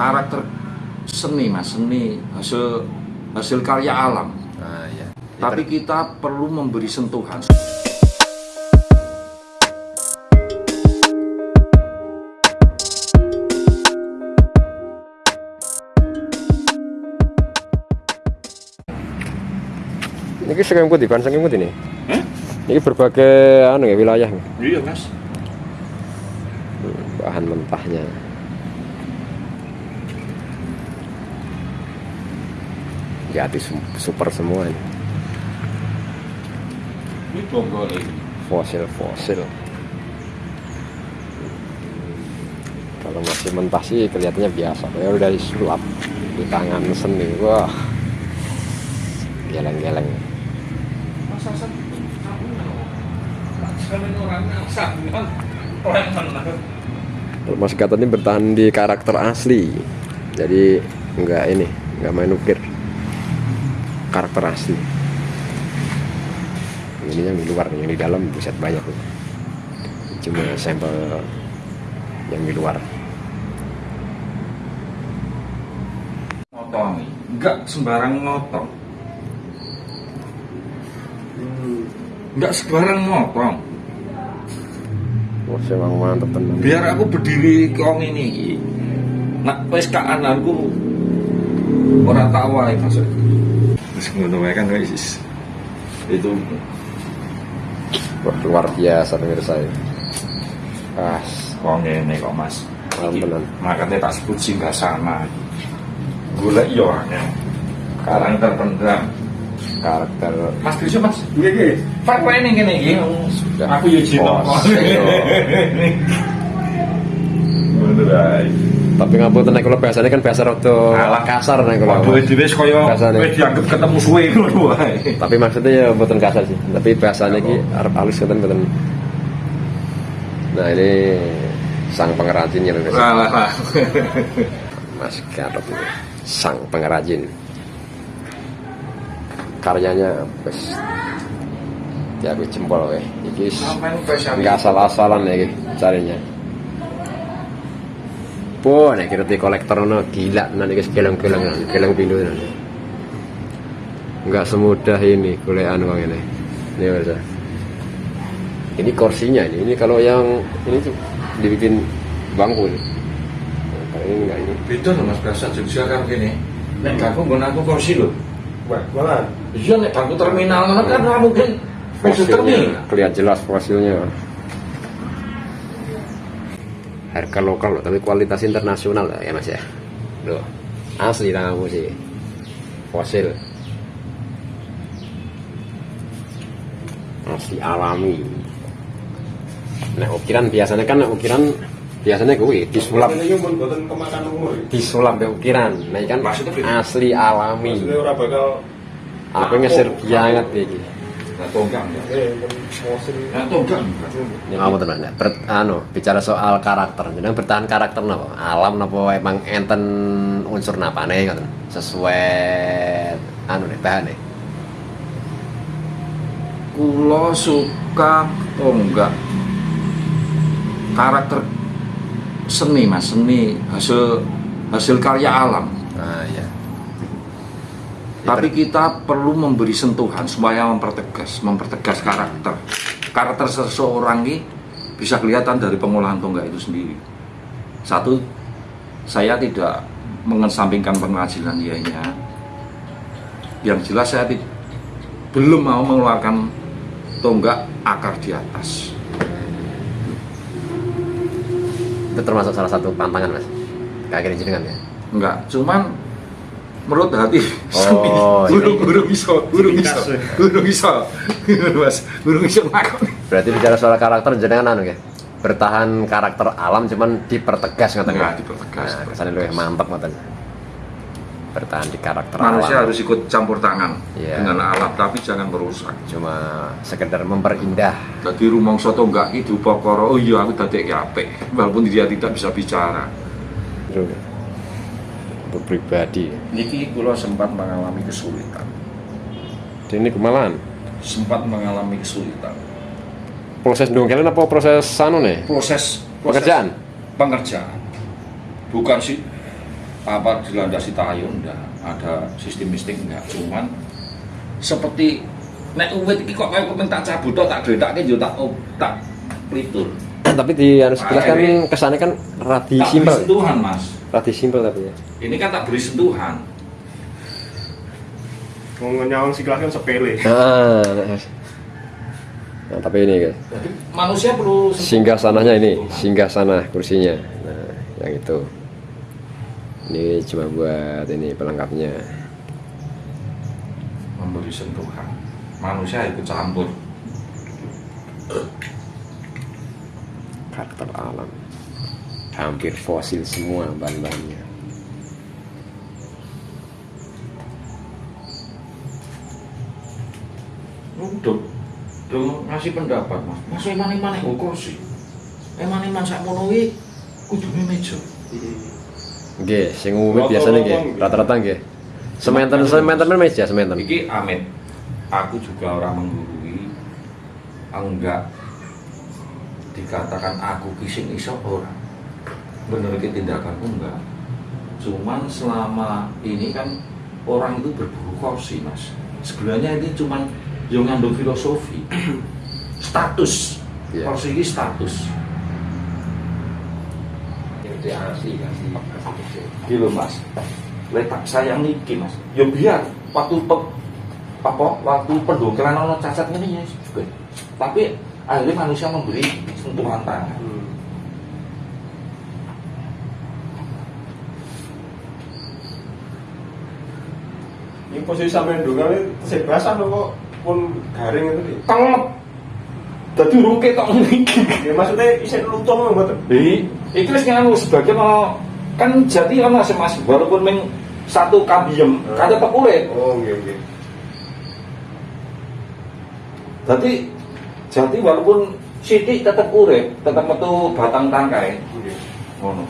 karakter seni mas seni hasil hasil karya alam Ah, iya. tapi kita perlu memberi sentuhan Ini saking putih, kan saking putih nih. Eh? Ini berbagai anu ya wilayah iya mas bahan mentahnya. Jadi su- super semua ini. ini bonggol ini Fosil-fosil. Kalau masih mentah sih kelihatannya biasa. Kalau udah disulap di tangan seni, wah, geleng-geleng. masa menang Mas ini bertahan di karakter asli. Jadi enggak ini, enggak main ukir. Karakter asli. Ini yang di luar, yang di dalam buset banyak. Cuma sampel yang di luar. ngotongi enggak sembarang ngotong enggak sembarang ngotong Wah, tenan. biar aku berdiri kong ini nak wis kaananku ora tak wae maksud wis ngono kan wis. Itu Wah, luar biasa pemirsa ini. Ah, kok ngene kok Mas. Tenan. makanya tak sebut singgah sana. Golek yo angel karang terpendam karakter. Mas Krisyo Mas. Iya iya Pak wae ning kene iki. Sudah. aku yo jino ngono tapi ngapunten nek kula biasanya kan biasa rada kasar nek kula. Waduh dhewe kaya wis dianggap ketemu suwe ngono wae. Tapi maksudnya ya mboten kasar sih. Tapi bahasanya iki arep halus ngoten mboten. Nah, ini sang pengrajin ya Mas. Alah. Mas Gatot ini. Sang pengrajin. Karyanya wis ya wis jempol weh. Iki enggak asal-asalan ya iki carinya. Po, nek kira di kolektor no gila nanti guys geleng-geleng geleng pindu nanti. Enggak semudah ini kuliahan uang ini. Ini bisa. Ini kursinya ini. Ini kalau yang ini tuh dibikin bangku ini. Nah, kalau ini enggak ini. Beda loh Mas bahasa Jogja kan kene. Nek aku nggon aku kursi lho. Wah, malah Iya nek bangku terminal ngono kan ora mungkin. Fosilnya kelihatan jelas fosilnya. Harga lokal loh, tapi kualitas internasional lah ya mas ya. Loh, asli tanganmu sih. Fosil. Asli alami. Nah ukiran biasanya kan ukiran biasanya gue disulap disulap ya ukiran. Nah ini kan asli alami. Aku ngeser banget ya. eh Nah. Ya kamu teman ya. Ber, anu, bicara soal karakter. Jadi bertahan karakter napa? Alam napa emang enten unsur napane ngoten. Sesuai anu nih bahan nih. Kulo suka oh enggak karakter seni mas seni hasil hasil karya alam Ah iya. Tapi kita perlu memberi sentuhan supaya mempertegas mempertegas karakter karakter seseorang ini bisa kelihatan dari pengolahan tonggak itu sendiri satu saya tidak mengesampingkan penghasilan ianya yang jelas saya belum mau mengeluarkan tonggak akar di atas Itu termasuk salah satu pantangan mas. Kayak gini jenengan ya. enggak cuman menurut hati Oh, iya. burung burung iso burung iso burung iso mas burung iso ngakoni Berarti bicara soal karakter jenengan anu ya. Bertahan karakter alam cuman dipertegas ngoten Enggak, ya. dipertegas. Nah, kesannya lebih mantap ngoten. Bertahan di karakter manusia alam. harus ikut campur tangan Iya. dengan alat tapi jangan merusak Cuma sekedar memperindah jadi rumong soto enggak itu pokoro oh iya aku tadi apik walaupun dia tidak bisa bicara. Untuk pribadi Niki kulo sempat mengalami kesulitan. Ini kemalahan? Sempat mengalami kesulitan. Proses dongkelin apa proses anu nih proses, proses pekerjaan pengerjaan. Bukan sih apa dilandasi tayo enggak ada sistem mistik enggak cuman seperti nek uwit iki kok kaya tak cabut tok tak gledake yo tak oh, tak plitur tapi di anu sebelah kan Akhirnya- kesannya kan radi simpel. sentuhan mas radi simpel tapi ya. Ini kan tak beri sentuhan. Mau nyawang si kelas kan sepele. nah, nah tapi ini guys. Jadi manusia perlu sentuhan. singgah sananya ini singgah sana kursinya. Nah yang itu. Ini cuma buat ini pelengkapnya. Memberi sentuhan. Manusia ikut campur. Karakter alam hampir fosil semua bahan-bahannya. Udah udah ngasih pendapat mas. Mas eman eman yang kursi eman eman sak monowi kudune meja. Nggih, sing umum biasanya nggih, rata-rata nggih. Sementen sementen meja sementen. iki amit aku juga orang menggurui. Enggak. Dikatakan aku kising iso orang bener iki tindakanku enggak. Cuman selama ini kan orang itu berburu kursi mas. Sebenarnya ini cuman yang ngandung filosofi. Status. Iya. kursi ini status. Gitu mas. Letak sayang niki mas. Ya biar waktu pe, apa waktu pendongkeran ono cacat ini ya juga tapi akhirnya manusia memberi sentuhan tangan Hmm. Ini posisi sampai dulu ini saya basah loh kok pun garing itu nih. telep jadi urung ketok niki Ya maksudnya isi lutung loh betul. Jadi, itu wis nganu sebagian ono kan jadi ono sih mas walaupun meng satu kabiem Hmm. tetep urip Oh iya iya. jadi jadi walaupun sidik tetep urip tetep metu batang tangkai Iya. ngono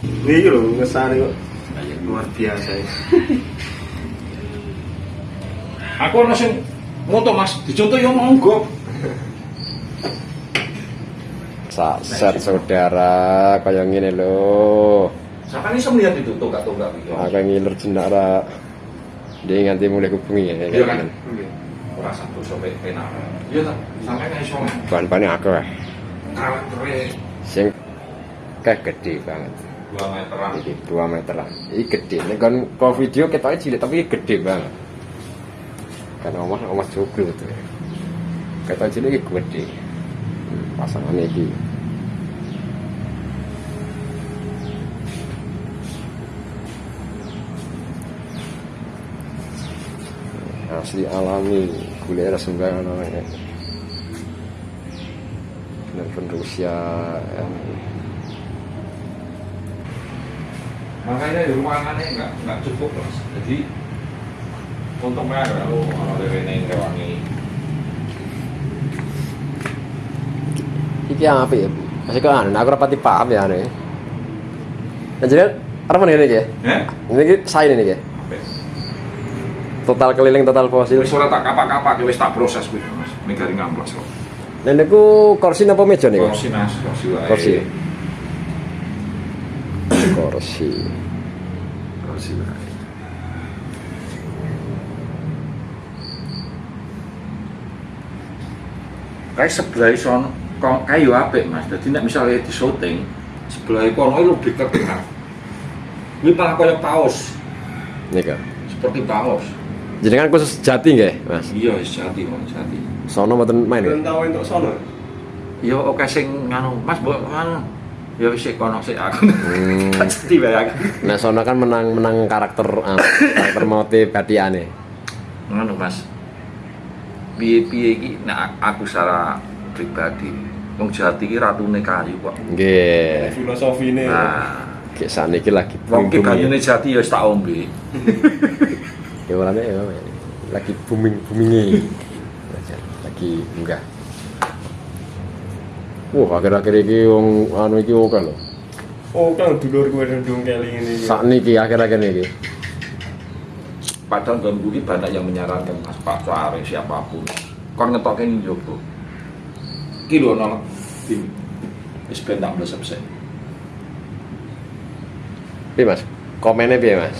Ini loh ngesari kok. Luar biasa ya. aku ono sing moto mas dicontoh yo monggo Saset saudara kaya ngene lho. sampai ini melihat itu tonggak-tonggak itu Aku ngiler jenara. Dia nganti mulai hubungi ya. iya kayak kan gini. ora satu sampai pena iya tak sampai nggak iso Bahan-bahannya akeh. Sing kayak gede banget. Dua meteran 2 meteran. Iki gede. Nek kon kok video ketoknya cilik tapi gede banget. Kan omah omah joglo tuh. Ketok cilik gede. Hmm, Pasangan iki. asli alami kuliah sembarangan namanya Rusia ya. Makanya di ruangannya nggak nggak cukup mas jadi untungnya ada lo kalau dari ini rewangi Iki yang apa ya? Masih kok anu, aku rapati paham ya anu. Nah, jadi apa nih ini ya? ya Ini saya ini ya. Apa? Total keliling total fosil. wis ora tak kapak-kapak wis tak proses kuwi mas ini garing ngamplas kok Dan niku kursi napa meja niku? kursi mas kursi wae Kursi. Kursi. kursi wae kayak sebelah sono kok kayu apik mas jadi nek misalnya di syuting sebelah kono itu lebih kedengar ini malah kayak paus Nika. seperti paus Jadi kan khusus jati nggih, Mas. iya jati mas jati Sono mboten main Belum nggih. tahu untuk sono. iya oke sing nganu mas mbok nganu ya wis kono sik aku Hmm. tak bae aku Nah, sono kan menang menang karakter ah, karakter motif batiane. ngono mas piye piye iki nek aku secara pribadi wong jati iki ratune kayu kok Nggih. Filosofi ini. nah Kayak saniki lagi wong ki banyune jati ya wis tak ombe Ya orangnya ya lagi booming boomingnya. lagi enggak. Wah, akhir-akhir ini wong anu iki oke lho. Oh kan dulur gue dudung kali ini. Sakniki akhir-akhir ini. padahal dalam budi banyak yang menyarankan mas Pak Suare siapa pun kon ngetoke ning jogo iki lho nolak tim wis ben tak mlesep sik Piye Mas? Komennya piye Mas?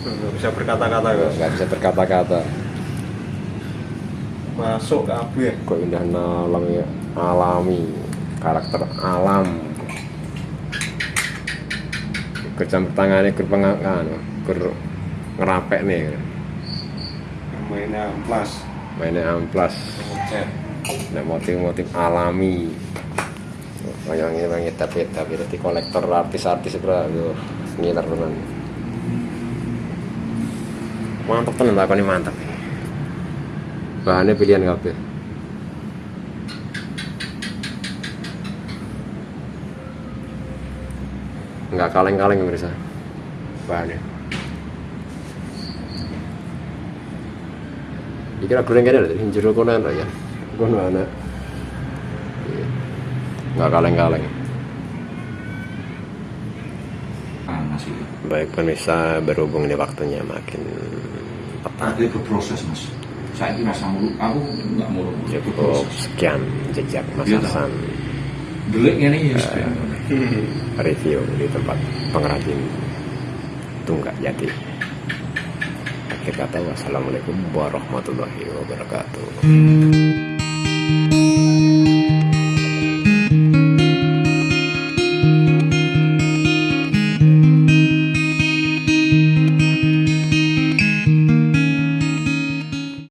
nggak bisa berkata-kata guys Nggak bisa berkata-kata. Masuk kabeh Kok indah nolong ya? Alami. Karakter alam. Kecampur tangannya ke pengakan ke ngerapek nih. Mainnya amplas. Mainnya amplas. Nah motif-motif alami. Kayak ini bang kita peta berarti kolektor artis-artis bro yo ngiler tenan mantap tenan ini mantap bahannya pilihan kabeh nggak kaleng-kaleng pemirsa bahannya Iki kira goreng kene lho, jero kono ana ya. Kono ana. Iya. Nggak kaleng-kaleng. panas itu Baik pemirsa, berhubung ini waktunya makin petang. ada berproses mas saya ini rasa mulu aku nggak mulu Cukup sekian jejak Mas Iya, Hasan deliknya nih ya review di tempat pengrajin tunggak jati. Akhir kata wassalamualaikum warahmatullahi wabarakatuh.